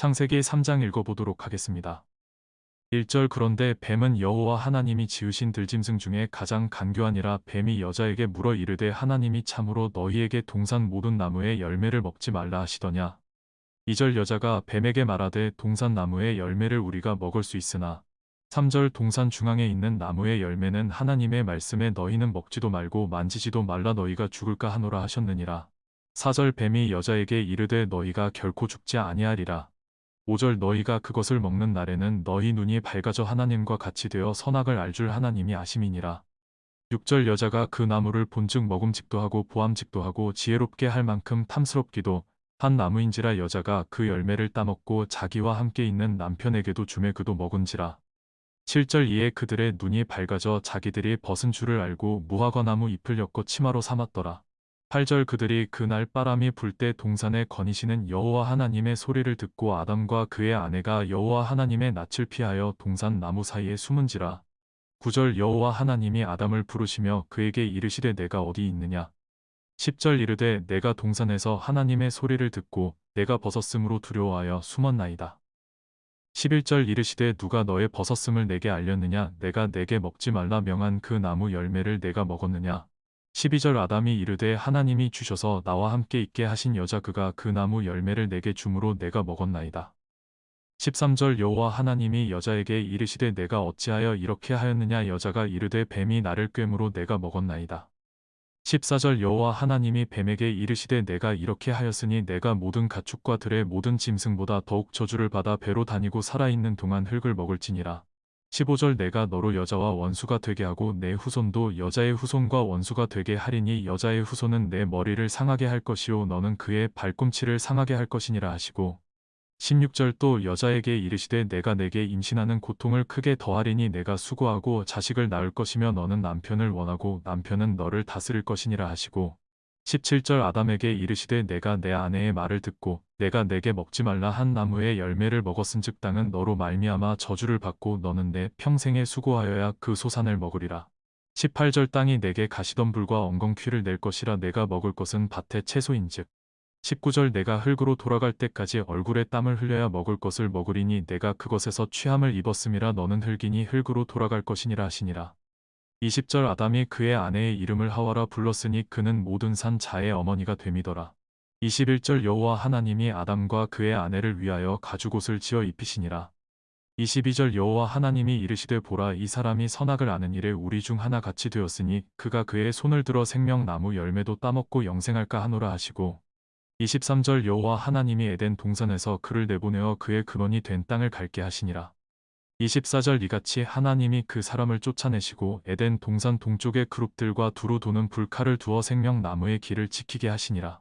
창세기 3장 읽어보도록 하겠습니다. 1절 그런데 뱀은 여호와 하나님이 지으신 들짐승 중에 가장 간교하니라 뱀이 여자에게 물어 이르되 하나님이 참으로 너희에게 동산 모든 나무의 열매를 먹지 말라 하시더냐. 2절 여자가 뱀에게 말하되 동산 나무의 열매를 우리가 먹을 수 있으나 3절 동산 중앙에 있는 나무의 열매는 하나님의 말씀에 너희는 먹지도 말고 만지지도 말라 너희가 죽을까 하노라 하셨느니라. 4절 뱀이 여자에게 이르되 너희가 결코 죽지 아니하리라. 5절 너희가 그것을 먹는 날에는 너희 눈이 밝아져 하나님과 같이 되어 선악을 알 줄 하나님이 아심이니라. 6절 여자가 그 나무를 본즉 먹음직도 하고 보암직도 하고 지혜롭게 할 만큼 탐스럽기도 한 나무인지라 여자가 그 열매를 따먹고 자기와 함께 있는 남편에게도 주매 그도 먹은지라. 7절 이에 그들의 눈이 밝아져 자기들이 벗은 줄을 알고 무화과나무 잎을 엮어 치마로 삼았더라. 8절 그들이 그날 바람이 불 때 동산에 거니시는 여호와 하나님의 소리를 듣고 아담과 그의 아내가 여호와 하나님의 낯을 피하여 동산 나무 사이에 숨은지라. 9절 여호와 하나님이 아담을 부르시며 그에게 이르시되 내가 어디 있느냐. 10절 이르되 내가 동산에서 하나님의 소리를 듣고 내가 벗었으므로 두려워하여 숨었나이다. 11절 이르시되 누가 너의 벗었음을 내게 알렸느냐 내가 내게 먹지 말라 명한 그 나무 열매를 내가 먹었느냐 12절 아담이 이르되 하나님이 주셔서 나와 함께 있게 하신 여자 그가 그 나무 열매를 내게 주므로 내가 먹었나이다. 13절 여호와 하나님이 여자에게 이르시되 내가 어찌하여 이렇게 하였느냐 여자가 이르되 뱀이 나를 꿰므로 내가 먹었나이다. 14절 여호와 하나님이 뱀에게 이르시되 내가 이렇게 하였으니 내가 모든 가축과 들의 모든 짐승보다 더욱 저주를 받아 배로 다니고 살아있는 동안 흙을 먹을지니라. 15절 내가 너로 여자와 원수가 되게 하고 내 후손도 여자의 후손과 원수가 되게 하리니 여자의 후손은 내 머리를 상하게 할 것이요 너는 그의 발꿈치를 상하게 할 것이니라 하시고 16절 또 여자에게 이르시되 내가 내게 임신하는 고통을 크게 더하리니 내가 수고하고 자식을 낳을 것이며 너는 남편을 원하고 남편은 너를 다스릴 것이니라 하시고 17절 아담에게 이르시되 내가 내 아내의 말을 듣고 내가 내게 먹지 말라 한 나무의 열매를 먹었은즉 땅은 너로 말미암아 저주를 받고 너는 내 평생에 수고하여야 그 소산을 먹으리라. 18절 땅이 내게 가시덤불과 엉겅퀴를 낼 것이라 내가 먹을 것은 밭의 채소인즉 19절 내가 흙으로 돌아갈 때까지 얼굴에 땀을 흘려야 먹을 것을 먹으리니 내가 그것에서 취함을 입었음이라 너는 흙이니 흙으로 돌아갈 것이니라 하시니라. 20절 아담이 그의 아내의 이름을 하와라 불렀으니 그는 모든 산 자의 어머니가 됨이더라. 21절 여호와 하나님이 아담과 그의 아내를 위하여 가죽옷을 지어 입히시니라. 22절 여호와 하나님이 이르시되 보라 이 사람이 선악을 아는 일에 우리 중 하나 같이 되었으니 그가 그의 손을 들어 생명나무 열매도 따먹고 영생할까 하노라 하시고 23절 여호와 하나님이 에덴 동산에서 그를 내보내어 그의 근원이 된 땅을 갈게 하시니라. 24절 이같이 하나님이 그 사람을 쫓아내시고 에덴 동산 동쪽의 그룹들과 두루 도는 불칼을 두어 생명나무의 길을 지키게 하시니라.